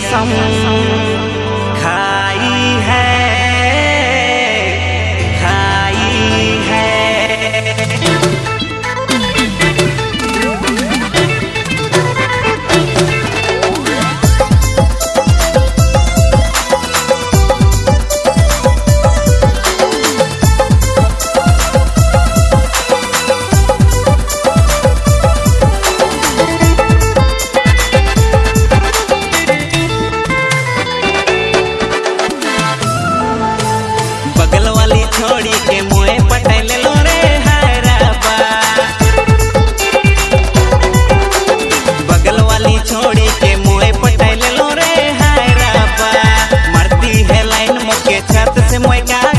some Yeah.